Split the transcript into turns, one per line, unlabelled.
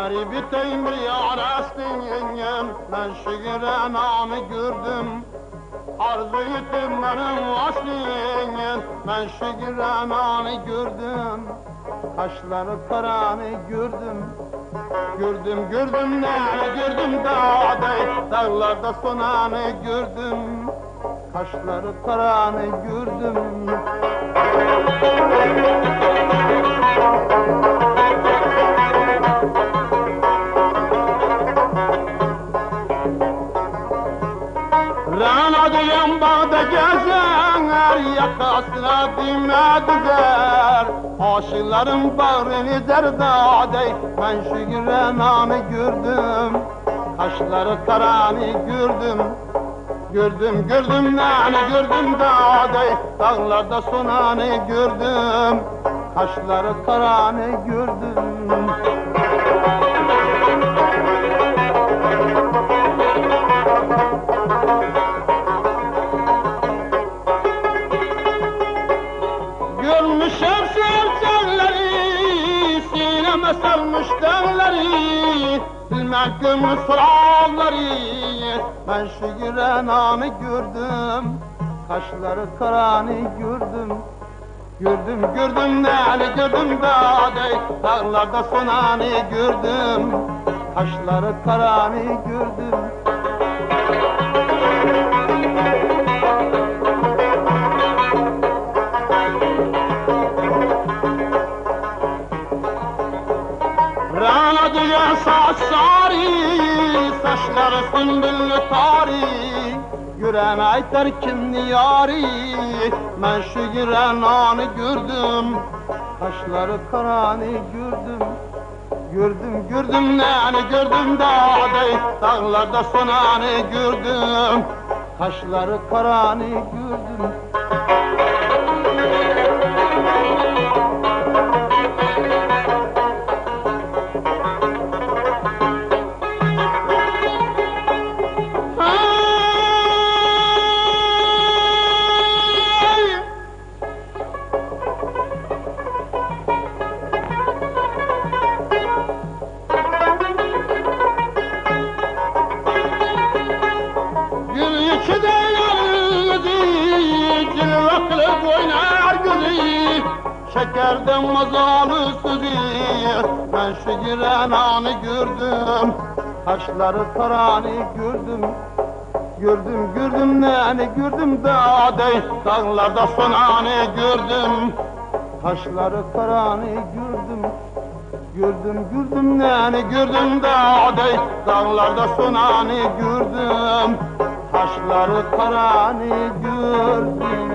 Garibi temir yarastıyım Ben şiire namı gördüm. Arzu ettim benim aslıyım Ben şiire namı gördüm. Kaşları karanı gördüm. Gördüm gördüm ne gördüm dağda Dağlarda sonanı gördüm. Kaşları karanı gördüm. Rana diyen bağda gezer Yakasına dime düzer Aşıkların bağrını derdade Ben şu renanı gördüm Kaşları karanı gördüm Gördüm gördüm nane gördüm dağda Dağlarda sonanı gördüm Kaşları karanı gördüm Bilmem gümrü sıraları Ben şu renanı gördüm Kaşları karanı gördüm. Gördüm gördüm neli gördüm dağda Dağlarda sonanı gördüm Kaşları karanı gördüm sarı Saçları sümbüllü tari Yüreğime terkim niyari Ben şu yüreğini gördüm. Kaşları karanı gördüm. Gördüm gördüm neni gördüm dağda Dağlarda sonanı gördüm. Kaşları karanı gördüm şekerden mazalı sözü. Ben şu giren anı gördüm, kaşları karanı gördüm. Gördüm gördüm neni gördüm dağda, dağlarda sonanı gördüm. Taşları karanı gördüm. Gördüm gördüm neni gördüm dağda Dağlarda sonanı gördüm Taşları karanı gördüm